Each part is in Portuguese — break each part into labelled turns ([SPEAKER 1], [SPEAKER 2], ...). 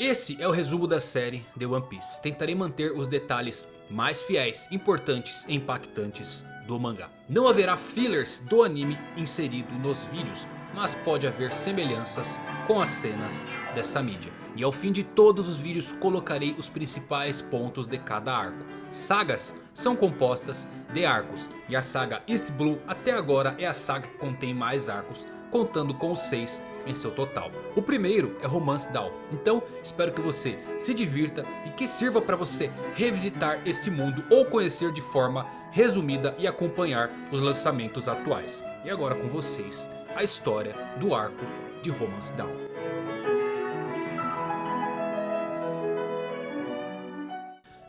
[SPEAKER 1] Esse é o resumo da série The One Piece. Tentarei manter os detalhes mais fiéis, importantes e impactantes do mangá. Não haverá fillers do anime inserido nos vídeos, mas pode haver semelhanças com as cenas dessa mídia. E ao fim de todos os vídeos colocarei os principais pontos de cada arco. Sagas são compostas de arcos e a saga East Blue até agora é a saga que contém mais arcos, contando com os 6 em seu total. O primeiro é Romance Down, então espero que você se divirta e que sirva para você revisitar este mundo ou conhecer de forma resumida e acompanhar os lançamentos atuais. E agora com vocês a história do arco de Romance Down.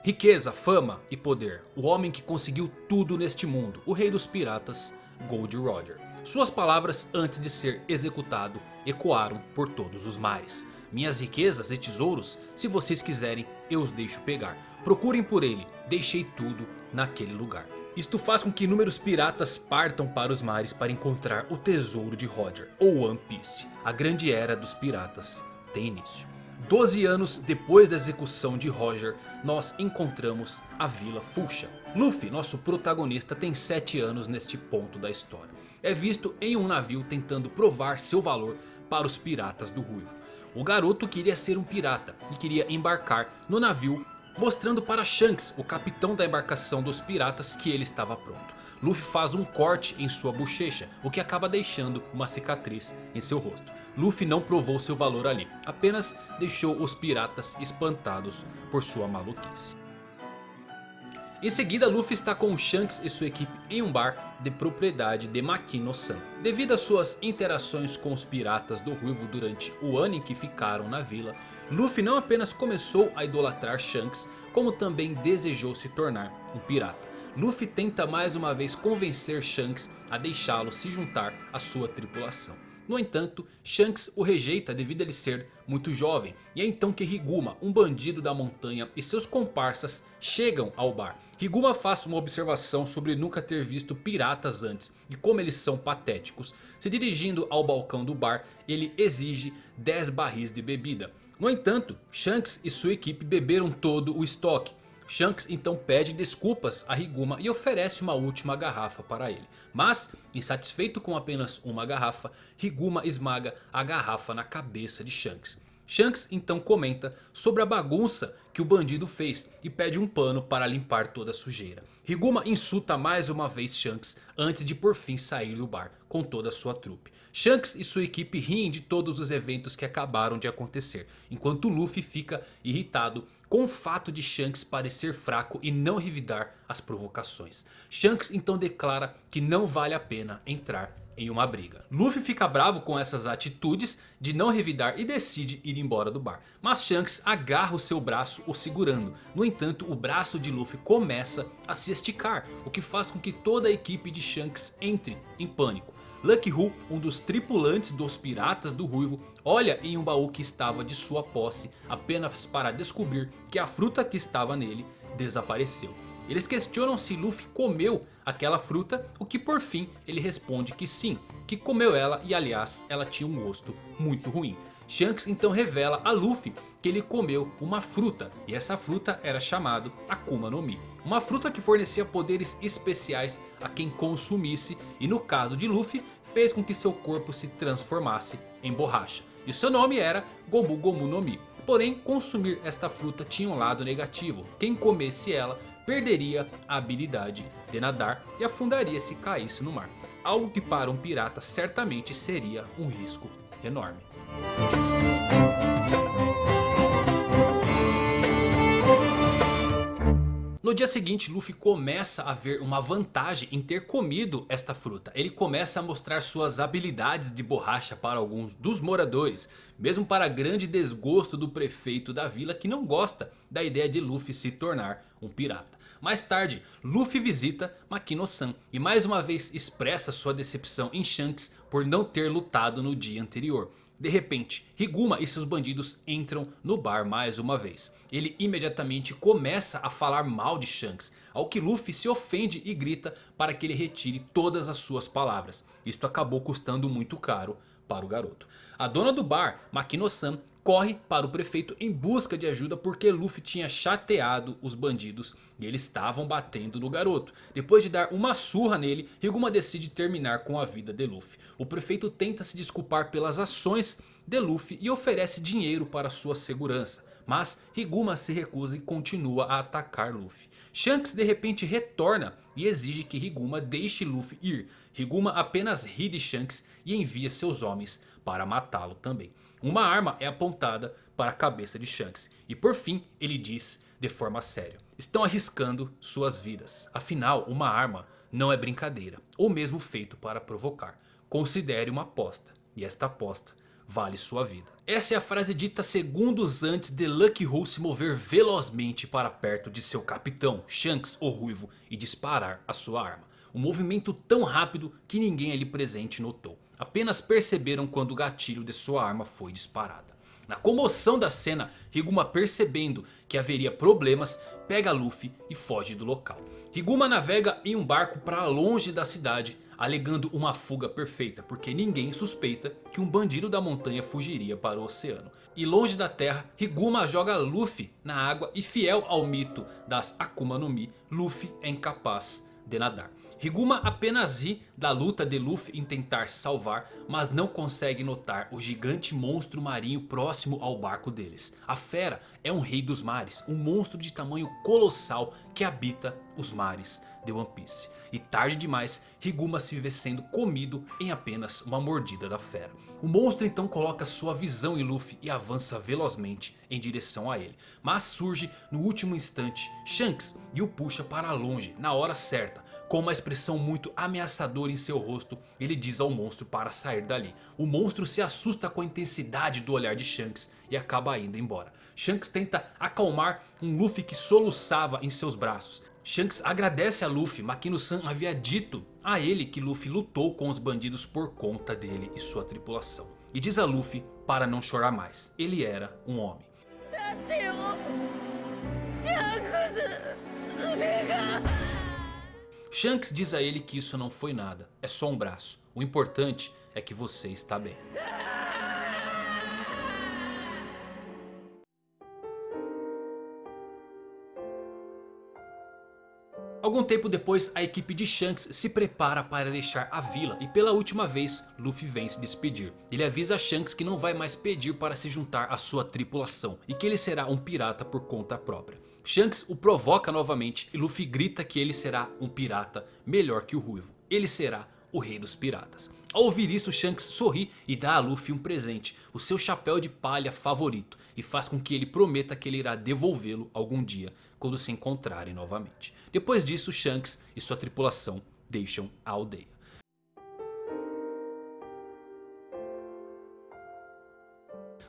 [SPEAKER 1] Riqueza, fama e poder. O homem que conseguiu tudo neste mundo. O rei dos piratas, Gold Roger. Suas palavras antes de ser executado ecoaram por todos os mares. Minhas riquezas e tesouros, se vocês quiserem, eu os deixo pegar. Procurem por ele, deixei tudo naquele lugar. Isto faz com que inúmeros piratas partam para os mares para encontrar o tesouro de Roger, ou One Piece. A grande era dos piratas tem início. Doze anos depois da execução de Roger, nós encontramos a Vila Fuchsia. Luffy, nosso protagonista, tem 7 anos neste ponto da história. É visto em um navio tentando provar seu valor para os piratas do Ruivo. O garoto queria ser um pirata e queria embarcar no navio mostrando para Shanks, o capitão da embarcação dos piratas, que ele estava pronto. Luffy faz um corte em sua bochecha, o que acaba deixando uma cicatriz em seu rosto. Luffy não provou seu valor ali, apenas deixou os piratas espantados por sua maluquice. Em seguida Luffy está com Shanks e sua equipe em um bar de propriedade de Makino-san. Devido às suas interações com os piratas do Ruivo durante o ano em que ficaram na vila, Luffy não apenas começou a idolatrar Shanks, como também desejou se tornar um pirata. Luffy tenta mais uma vez convencer Shanks a deixá-lo se juntar à sua tripulação. No entanto, Shanks o rejeita devido a ele ser muito jovem. E é então que Higuma, um bandido da montanha e seus comparsas chegam ao bar. Higuma faz uma observação sobre nunca ter visto piratas antes e como eles são patéticos. Se dirigindo ao balcão do bar, ele exige 10 barris de bebida. No entanto, Shanks e sua equipe beberam todo o estoque. Shanks então pede desculpas a Higuma e oferece uma última garrafa para ele. Mas, insatisfeito com apenas uma garrafa, Higuma esmaga a garrafa na cabeça de Shanks. Shanks então comenta sobre a bagunça que o bandido fez e pede um pano para limpar toda a sujeira. Higuma insulta mais uma vez Shanks antes de por fim sair do bar com toda a sua trupe. Shanks e sua equipe riem de todos os eventos que acabaram de acontecer. Enquanto Luffy fica irritado com o fato de Shanks parecer fraco e não revidar as provocações. Shanks então declara que não vale a pena entrar em uma briga. Luffy fica bravo com essas atitudes de não revidar e decide ir embora do bar. Mas Shanks agarra o seu braço o segurando. No entanto o braço de Luffy começa a se esticar. O que faz com que toda a equipe de Shanks entre em pânico. Lucky Hu, um dos tripulantes dos piratas do Ruivo, olha em um baú que estava de sua posse apenas para descobrir que a fruta que estava nele desapareceu. Eles questionam se Luffy comeu aquela fruta, o que por fim ele responde que sim, que comeu ela e aliás ela tinha um gosto muito ruim. Shanks então revela a Luffy que ele comeu uma fruta e essa fruta era chamada Akuma no Mi. Uma fruta que fornecia poderes especiais a quem consumisse e no caso de Luffy fez com que seu corpo se transformasse em borracha. E seu nome era Gomu Gomu no Mi. Porém consumir esta fruta tinha um lado negativo, quem comesse ela perderia a habilidade de nadar e afundaria se caísse no mar. Algo que para um pirata certamente seria um risco enorme. No dia seguinte Luffy começa a ver uma vantagem em ter comido esta fruta. Ele começa a mostrar suas habilidades de borracha para alguns dos moradores. Mesmo para grande desgosto do prefeito da vila que não gosta da ideia de Luffy se tornar um pirata. Mais tarde, Luffy visita Makino-san e mais uma vez expressa sua decepção em Shanks por não ter lutado no dia anterior. De repente, Higuma e seus bandidos entram no bar mais uma vez. Ele imediatamente começa a falar mal de Shanks, ao que Luffy se ofende e grita para que ele retire todas as suas palavras. Isto acabou custando muito caro para o garoto. A dona do bar, Makino-san, corre para o prefeito em busca de ajuda porque Luffy tinha chateado os bandidos e eles estavam batendo no garoto. Depois de dar uma surra nele, Higuma decide terminar com a vida de Luffy. O prefeito tenta se desculpar pelas ações de Luffy e oferece dinheiro para sua segurança. Mas Higuma se recusa e continua a atacar Luffy. Shanks de repente retorna e exige que Higuma deixe Luffy ir. Higuma apenas ri de Shanks e envia seus homens para matá-lo também. Uma arma é apontada para a cabeça de Shanks. E por fim ele diz de forma séria. Estão arriscando suas vidas. Afinal uma arma não é brincadeira. Ou mesmo feito para provocar. Considere uma aposta. E esta aposta vale sua vida. Essa é a frase dita segundos antes de Lucky Hole se mover velozmente para perto de seu capitão, Shanks o Ruivo, e disparar a sua arma. Um movimento tão rápido que ninguém ali presente notou. Apenas perceberam quando o gatilho de sua arma foi disparada. Na comoção da cena, Higuma percebendo que haveria problemas, pega Luffy e foge do local. Higuma navega em um barco para longe da cidade, alegando uma fuga perfeita, porque ninguém suspeita que um bandido da montanha fugiria para o oceano. E longe da terra, Higuma joga Luffy na água e fiel ao mito das Akuma no Mi, Luffy é incapaz de nadar. Higuma apenas ri da luta de Luffy em tentar salvar, mas não consegue notar o gigante monstro marinho próximo ao barco deles. A fera é um rei dos mares, um monstro de tamanho colossal que habita os mares de One Piece. E tarde demais, Higuma se vê sendo comido em apenas uma mordida da fera. O monstro então coloca sua visão em Luffy e avança velozmente em direção a ele. Mas surge no último instante Shanks e o puxa para longe na hora certa. Com uma expressão muito ameaçadora em seu rosto, ele diz ao monstro para sair dali. O monstro se assusta com a intensidade do olhar de Shanks e acaba indo embora. Shanks tenta acalmar um Luffy que soluçava em seus braços. Shanks agradece a Luffy, Makino-san havia dito a ele que Luffy lutou com os bandidos por conta dele e sua tripulação. E diz a Luffy para não chorar mais, ele era um homem. Shanks diz a ele que isso não foi nada, é só um braço. O importante é que você está bem. Algum tempo depois a equipe de Shanks se prepara para deixar a vila e pela última vez Luffy vem se despedir. Ele avisa Shanks que não vai mais pedir para se juntar à sua tripulação e que ele será um pirata por conta própria. Shanks o provoca novamente e Luffy grita que ele será um pirata melhor que o Ruivo. Ele será o rei dos piratas. Ao ouvir isso Shanks sorri e dá a Luffy um presente, o seu chapéu de palha favorito. E faz com que ele prometa que ele irá devolvê-lo algum dia quando se encontrarem novamente. Depois disso Shanks e sua tripulação deixam a aldeia.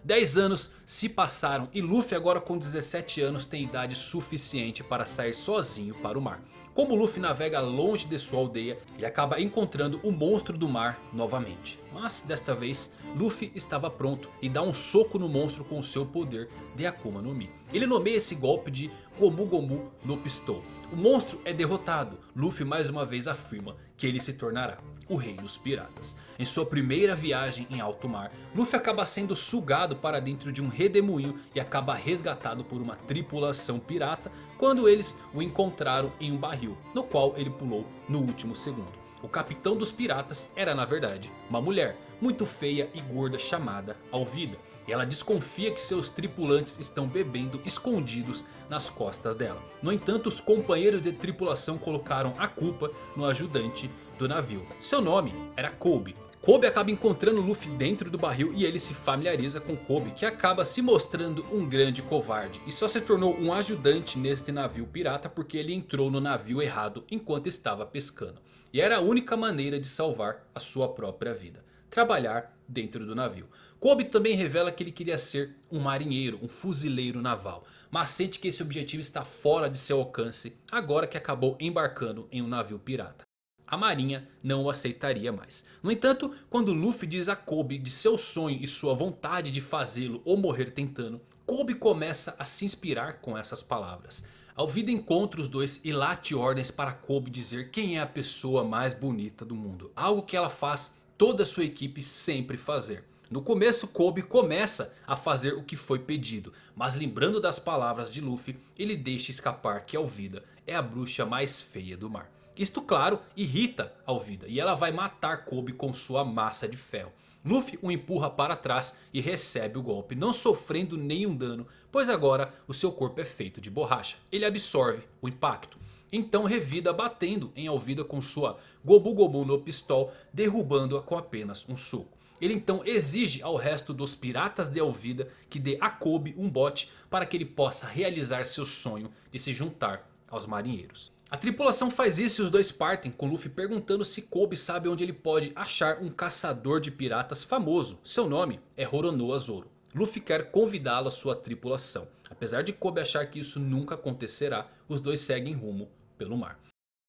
[SPEAKER 1] Dez anos se passaram e Luffy agora com 17 anos tem idade suficiente para sair sozinho para o mar. Como Luffy navega longe de sua aldeia, ele acaba encontrando o monstro do mar novamente. Mas desta vez Luffy estava pronto e dá um soco no monstro com seu poder de Akuma no Mi. Ele nomeia esse golpe de Gomu Gomu no Pistol. O monstro é derrotado. Luffy mais uma vez afirma que ele se tornará o rei dos piratas. Em sua primeira viagem em alto mar, Luffy acaba sendo sugado para dentro de um redemoinho e acaba resgatado por uma tripulação pirata quando eles o encontraram em um barril, no qual ele pulou no último segundo. O capitão dos piratas era na verdade uma mulher muito feia e gorda chamada Alvida. E ela desconfia que seus tripulantes estão bebendo escondidos nas costas dela. No entanto os companheiros de tripulação colocaram a culpa no ajudante do navio. Seu nome era Kobe. Kobe acaba encontrando Luffy dentro do barril e ele se familiariza com Kobe que acaba se mostrando um grande covarde. E só se tornou um ajudante neste navio pirata porque ele entrou no navio errado enquanto estava pescando. E era a única maneira de salvar a sua própria vida. Trabalhar dentro do navio. Kobe também revela que ele queria ser um marinheiro, um fuzileiro naval. Mas sente que esse objetivo está fora de seu alcance agora que acabou embarcando em um navio pirata. A marinha não o aceitaria mais. No entanto, quando Luffy diz a Kobe de seu sonho e sua vontade de fazê-lo ou morrer tentando, Kobe começa a se inspirar com essas palavras. Alvida encontra os dois e late ordens para Kobe dizer quem é a pessoa mais bonita do mundo. Algo que ela faz toda a sua equipe sempre fazer. No começo Kobe começa a fazer o que foi pedido. Mas lembrando das palavras de Luffy, ele deixa escapar que Alvida é a bruxa mais feia do mar. Isto claro irrita Alvida e ela vai matar Kobe com sua massa de ferro. Luffy o empurra para trás e recebe o golpe, não sofrendo nenhum dano, pois agora o seu corpo é feito de borracha. Ele absorve o impacto. Então revida batendo em Alvida com sua Gobu Gobu no pistol, derrubando-a com apenas um soco. Ele então exige ao resto dos piratas de Alvida que dê a Kobe um bote para que ele possa realizar seu sonho de se juntar aos marinheiros. A tripulação faz isso e os dois partem com Luffy perguntando se Kobe sabe onde ele pode achar um caçador de piratas famoso. Seu nome é Roronoa Zoro. Luffy quer convidá-lo à sua tripulação. Apesar de Kobe achar que isso nunca acontecerá, os dois seguem rumo pelo mar.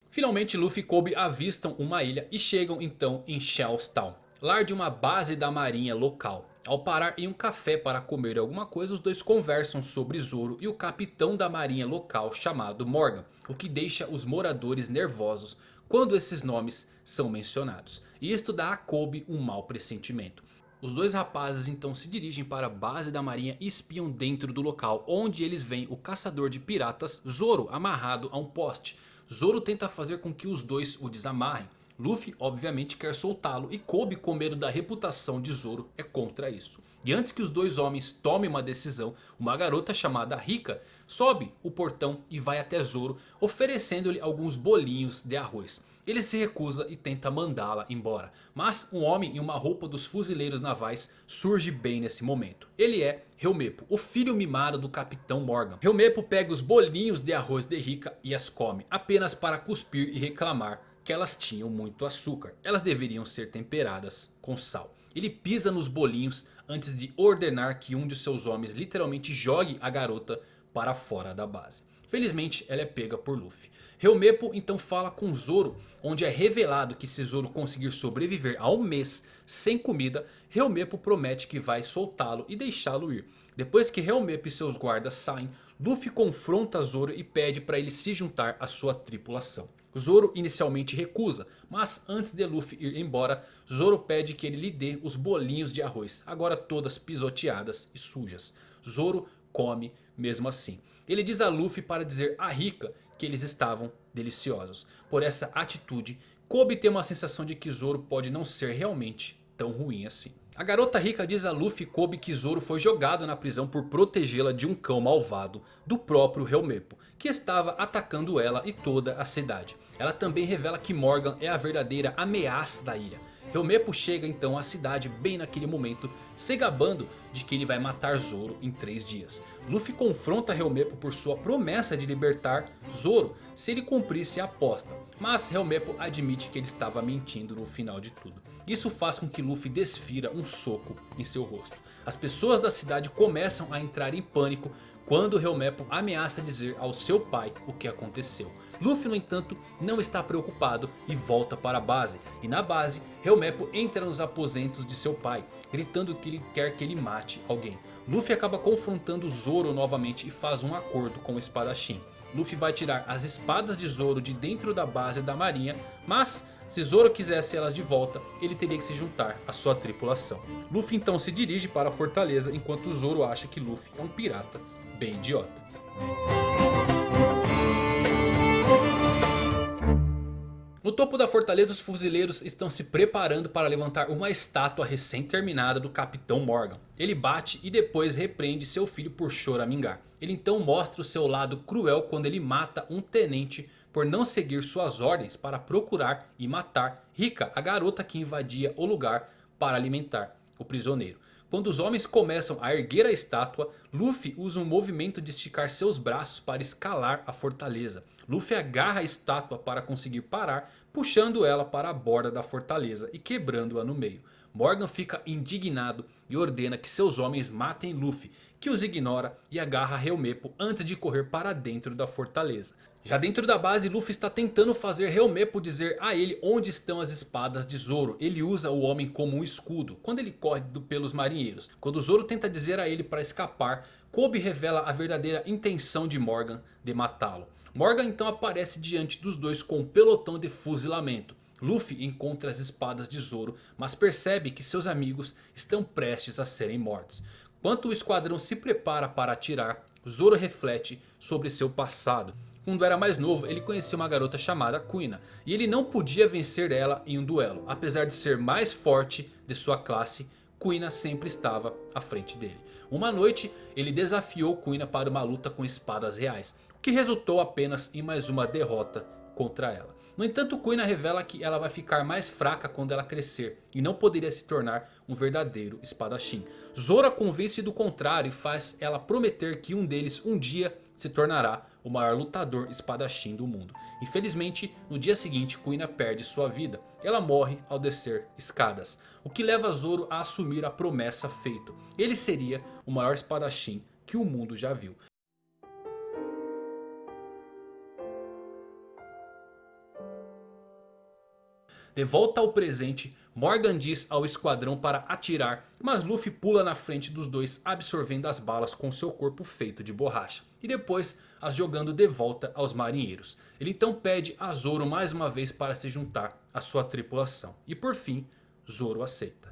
[SPEAKER 1] Finalmente Luffy e Kobe avistam uma ilha e chegam então em Shell's Town. Lar de uma base da marinha local. Ao parar em um café para comer alguma coisa, os dois conversam sobre Zoro e o capitão da marinha local chamado Morgan. O que deixa os moradores nervosos quando esses nomes são mencionados. E isto dá a Kobe um mau pressentimento. Os dois rapazes então se dirigem para a base da marinha e espiam dentro do local. Onde eles veem o caçador de piratas Zoro amarrado a um poste. Zoro tenta fazer com que os dois o desamarrem. Luffy obviamente quer soltá-lo e Kobe com medo da reputação de Zoro é contra isso. E antes que os dois homens tomem uma decisão, uma garota chamada Rika sobe o portão e vai até Zoro oferecendo-lhe alguns bolinhos de arroz. Ele se recusa e tenta mandá-la embora. Mas um homem em uma roupa dos fuzileiros navais surge bem nesse momento. Ele é Helmepo, o filho mimado do Capitão Morgan. Helmepo pega os bolinhos de arroz de Rika e as come. Apenas para cuspir e reclamar que elas tinham muito açúcar. Elas deveriam ser temperadas com sal. Ele pisa nos bolinhos antes de ordenar que um de seus homens literalmente jogue a garota para fora da base. Felizmente ela é pega por Luffy. Helmepo então fala com Zoro, onde é revelado que se Zoro conseguir sobreviver a um mês sem comida, Helmepo promete que vai soltá-lo e deixá-lo ir. Depois que Helmepo e seus guardas saem, Luffy confronta Zoro e pede para ele se juntar à sua tripulação. Zoro inicialmente recusa, mas antes de Luffy ir embora, Zoro pede que ele lhe dê os bolinhos de arroz, agora todas pisoteadas e sujas. Zoro come mesmo assim. Ele diz a Luffy para dizer a Rika que eles estavam deliciosos. Por essa atitude, Kobe tem uma sensação de que Zoro pode não ser realmente tão ruim assim. A garota rica diz a Luffy Kobe que Zoro foi jogado na prisão por protegê-la de um cão malvado do próprio Helmepo, que estava atacando ela e toda a cidade. Ela também revela que Morgan é a verdadeira ameaça da ilha. Helmepo chega então à cidade bem naquele momento, se gabando de que ele vai matar Zoro em 3 dias. Luffy confronta Helmepo por sua promessa de libertar Zoro se ele cumprisse a aposta. Mas Helmepo admite que ele estava mentindo no final de tudo. Isso faz com que Luffy desfira um soco em seu rosto. As pessoas da cidade começam a entrar em pânico quando Helmepo ameaça dizer ao seu pai o que aconteceu. Luffy no entanto não está preocupado e volta para a base. E na base Helmepo entra nos aposentos de seu pai, gritando que ele quer que ele mate alguém. Luffy acaba confrontando Zoro novamente e faz um acordo com o espadachim. Luffy vai tirar as espadas de Zoro de dentro da base da marinha, mas se Zoro quisesse elas de volta, ele teria que se juntar à sua tripulação. Luffy então se dirige para a fortaleza enquanto Zoro acha que Luffy é um pirata bem idiota. No topo da fortaleza os fuzileiros estão se preparando para levantar uma estátua recém-terminada do Capitão Morgan. Ele bate e depois repreende seu filho por choramingar. Ele então mostra o seu lado cruel quando ele mata um tenente por não seguir suas ordens para procurar e matar Rika, a garota que invadia o lugar para alimentar o prisioneiro. Quando os homens começam a erguer a estátua, Luffy usa um movimento de esticar seus braços para escalar a fortaleza. Luffy agarra a estátua para conseguir parar, puxando ela para a borda da fortaleza e quebrando-a no meio. Morgan fica indignado e ordena que seus homens matem Luffy, que os ignora e agarra Helmepo antes de correr para dentro da fortaleza. Já dentro da base, Luffy está tentando fazer Helmepo dizer a ele onde estão as espadas de Zoro. Ele usa o homem como um escudo quando ele corre pelos marinheiros. Quando Zoro tenta dizer a ele para escapar, Kobe revela a verdadeira intenção de Morgan de matá-lo. Morgan então aparece diante dos dois com um pelotão de fuzilamento. Luffy encontra as espadas de Zoro, mas percebe que seus amigos estão prestes a serem mortos. Enquanto o esquadrão se prepara para atirar, Zoro reflete sobre seu passado. Quando era mais novo, ele conhecia uma garota chamada Kuina. E ele não podia vencer ela em um duelo. Apesar de ser mais forte de sua classe, Kuina sempre estava à frente dele. Uma noite, ele desafiou Kuina para uma luta com espadas reais. O que resultou apenas em mais uma derrota contra ela. No entanto, Kuina revela que ela vai ficar mais fraca quando ela crescer e não poderia se tornar um verdadeiro espadachim. Zoro a convence do contrário e faz ela prometer que um deles um dia se tornará o maior lutador espadachim do mundo. Infelizmente, no dia seguinte, Kuina perde sua vida. Ela morre ao descer escadas, o que leva Zoro a assumir a promessa feita. Ele seria o maior espadachim que o mundo já viu. De volta ao presente, Morgan diz ao esquadrão para atirar, mas Luffy pula na frente dos dois absorvendo as balas com seu corpo feito de borracha. E depois as jogando de volta aos marinheiros. Ele então pede a Zoro mais uma vez para se juntar à sua tripulação. E por fim, Zoro aceita.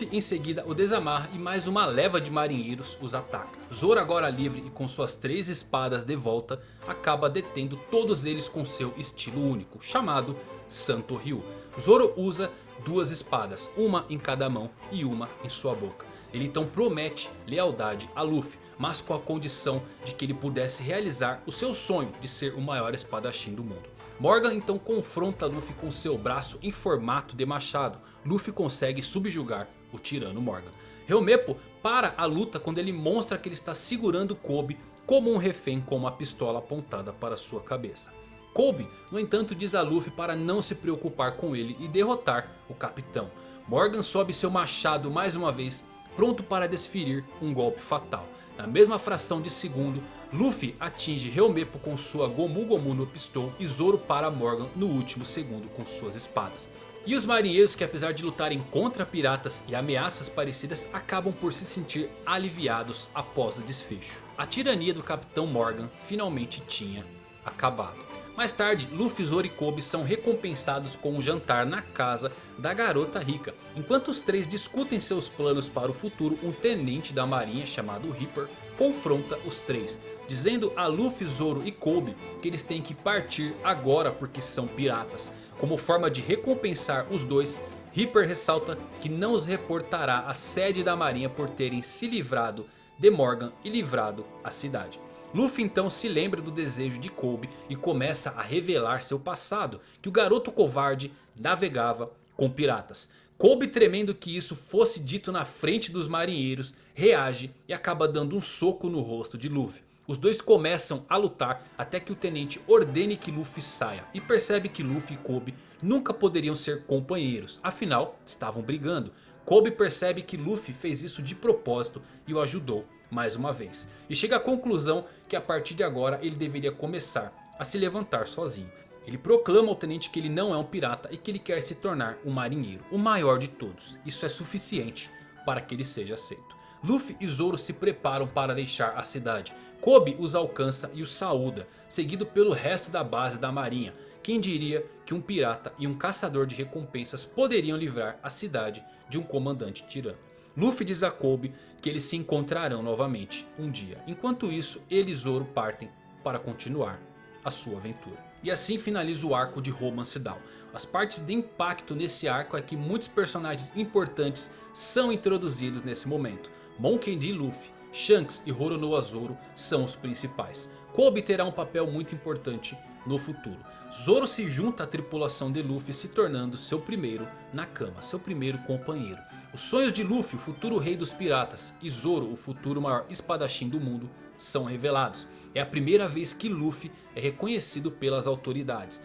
[SPEAKER 1] Luffy em seguida o desamarra e mais uma leva de marinheiros os ataca. Zoro agora livre e com suas três espadas de volta acaba detendo todos eles com seu estilo único, chamado Santo Ryu. Zoro usa duas espadas, uma em cada mão e uma em sua boca. Ele então promete lealdade a Luffy, mas com a condição de que ele pudesse realizar o seu sonho de ser o maior espadachim do mundo. Morgan então confronta Luffy com seu braço em formato de machado. Luffy consegue subjugar o tirano Morgan. Helmepo para a luta quando ele mostra que ele está segurando Kobe como um refém com uma pistola apontada para sua cabeça. Kobe, no entanto, diz a Luffy para não se preocupar com ele e derrotar o capitão. Morgan sobe seu machado mais uma vez, pronto para desferir um golpe fatal. Na mesma fração de segundo, Luffy atinge Helmepo com sua Gomu Gomu no pistol e Zoro para Morgan no último segundo com suas espadas. E os marinheiros que apesar de lutarem contra piratas e ameaças parecidas acabam por se sentir aliviados após o desfecho. A tirania do Capitão Morgan finalmente tinha acabado. Mais tarde, Luffy, Zoro e Kobe são recompensados com um jantar na casa da garota rica. Enquanto os três discutem seus planos para o futuro, um tenente da marinha chamado Reaper confronta os três. Dizendo a Luffy, Zoro e Kobe que eles têm que partir agora porque são piratas. Como forma de recompensar os dois, Reaper ressalta que não os reportará à sede da marinha por terem se livrado de Morgan e livrado a cidade. Luffy então se lembra do desejo de Kobe e começa a revelar seu passado. Que o garoto covarde navegava com piratas. Kobe tremendo que isso fosse dito na frente dos marinheiros reage e acaba dando um soco no rosto de Luffy. Os dois começam a lutar até que o tenente ordene que Luffy saia. E percebe que Luffy e Kobe nunca poderiam ser companheiros. Afinal estavam brigando. Kobe percebe que Luffy fez isso de propósito e o ajudou mais uma vez. E chega à conclusão que a partir de agora ele deveria começar a se levantar sozinho. Ele proclama ao tenente que ele não é um pirata e que ele quer se tornar um marinheiro, o maior de todos. Isso é suficiente para que ele seja aceito. Luffy e Zoro se preparam para deixar a cidade. Kobe os alcança e os saúda, seguido pelo resto da base da marinha. Quem diria que um pirata e um caçador de recompensas poderiam livrar a cidade de um comandante tirano. Luffy diz a Kobe que eles se encontrarão novamente um dia. Enquanto isso, ele e Zoro partem para continuar a sua aventura. E assim finaliza o arco de Romance Down. As partes de impacto nesse arco é que muitos personagens importantes são introduzidos nesse momento. Monkey D. Luffy, Shanks e Roronoa Zoro são os principais. Kobe terá um papel muito importante no futuro. Zoro se junta à tripulação de Luffy se tornando seu primeiro Nakama, seu primeiro companheiro. Os sonhos de Luffy, o futuro rei dos piratas, e Zoro, o futuro maior espadachim do mundo, são revelados. É a primeira vez que Luffy é reconhecido pelas autoridades.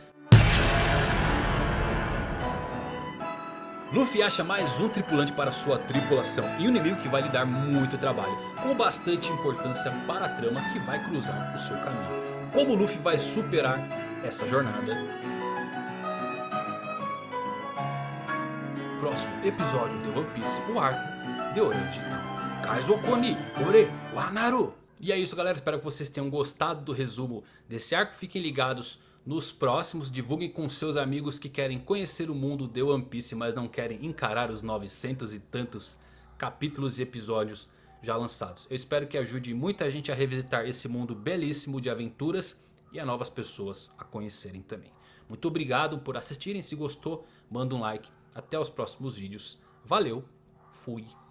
[SPEAKER 1] Luffy acha mais um tripulante para sua tripulação e um inimigo que vai lhe dar muito trabalho, com bastante importância para a trama que vai cruzar o seu caminho. Como Luffy vai superar essa jornada? Próximo episódio de One Piece, o arco de Ouro Digital. Kaizokoni Ore Wanaru. E é isso galera, espero que vocês tenham gostado do resumo desse arco. Fiquem ligados nos próximos. Divulguem com seus amigos que querem conhecer o mundo de One Piece. Mas não querem encarar os 900 e tantos capítulos e episódios já lançados. Eu espero que ajude muita gente a revisitar esse mundo belíssimo de aventuras. E a novas pessoas a conhecerem também. Muito obrigado por assistirem. Se gostou, manda um like. Até os próximos vídeos. Valeu, fui.